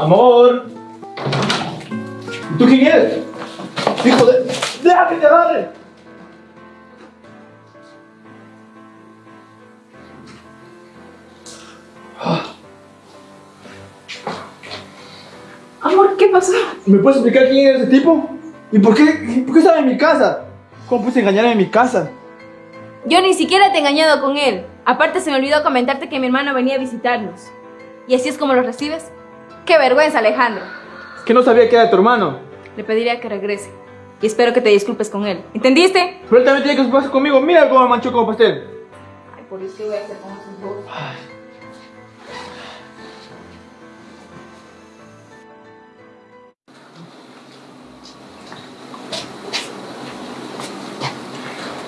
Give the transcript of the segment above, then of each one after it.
Amor. ¿Y tú quién eres? Hijo de... ¡Deja que te agarre! Amor, ¿qué pasó? ¿Me puedes explicar quién es ese tipo? ¿Y por qué, por qué estaba en mi casa? ¿Cómo puse engañarme en mi casa? Yo ni siquiera te he engañado con él. Aparte se me olvidó comentarte que mi hermano venía a visitarnos. ¿Y así es como lo recibes? ¡Qué vergüenza, Alejandro! Es que no sabía que era tu hermano. Le pediría que regrese. Y espero que te disculpes con él. ¿Entendiste? Pero él también tiene que disculparse conmigo. Mira cómo me manchó como pastel. Ay, por eso voy a hacer con esos dos.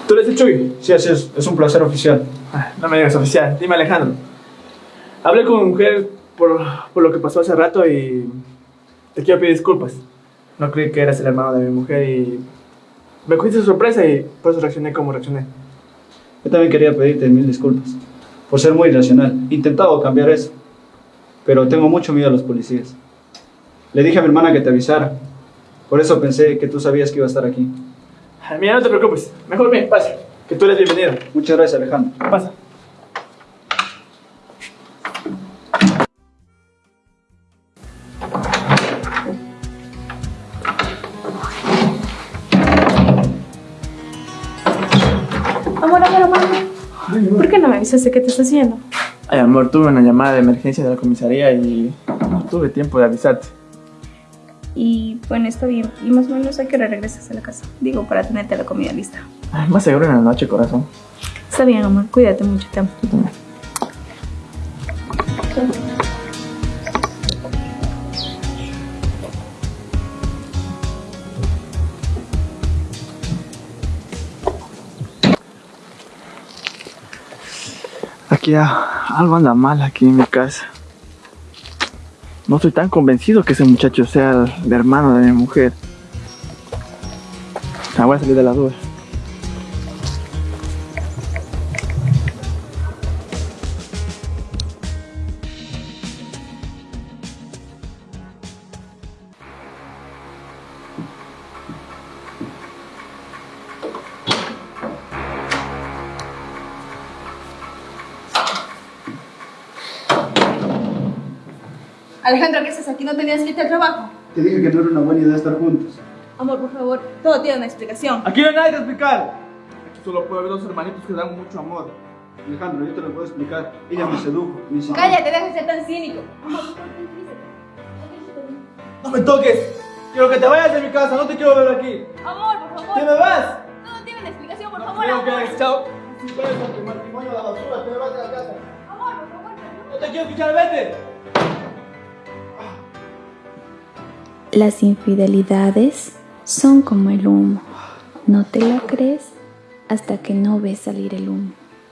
¿Tú eres el Chuy? Sí, así es, es un placer oficial. Ay, No me digas oficial. Dime Alejandro. Hablé con mi mujer por, por lo que pasó hace rato y te quiero pedir disculpas. No creí que eras el hermano de mi mujer y me cogiste de sorpresa y por eso reaccioné como reaccioné. Yo también quería pedirte mil disculpas por ser muy irracional. He intentado cambiar eso, pero tengo mucho miedo a los policías. Le dije a mi hermana que te avisara. Por eso pensé que tú sabías que iba a estar aquí. Ay, Mira, no te preocupes. Mejor bien, pasa. Que tú eres bienvenido. Muchas gracias, Alejandro. Pasa. Amor, amor, amor. ¿Por qué no me avisaste qué te estás haciendo? Ay, amor, tuve una llamada de emergencia de la comisaría y no tuve tiempo de avisarte. Y bueno, está bien. Y más o menos a qué hora regresas a la casa. Digo, para tenerte la comida lista. Ay, más seguro en la noche, corazón. Está bien, amor. Cuídate mucho, te amo. Tú también. Aquí algo anda mal aquí en mi casa. No estoy tan convencido que ese muchacho sea el, hermano de mi mujer. Ah, voy a salir de la duda. Alejandro, ¿qué haces aquí? ¿No tenías que irte al trabajo? Te dije que no era una buena idea estar juntos. Amor, por favor, todo tiene una explicación. Aquí no hay nada que explicar. Aquí solo puede haber dos hermanitos que dan mucho amor. Alejandro, yo te lo puedo explicar. Ella me sedujo, me enseñó. Cállate, deja de ser tan cínico. Amor, por favor, tranquilízate. ¡No me toques! Quiero que te vayas de mi casa, no te quiero ver aquí. Amor, por favor. ¡Que me vas! Todo tiene una explicación, por No favor, amor. que chao. Si puedes con tu matrimonio a la basura, te me vas de la casa. Amor, por favor, No te quiero escuchar, vete. Las infidelidades son como el humo. No te lo crees hasta que no ves salir el humo.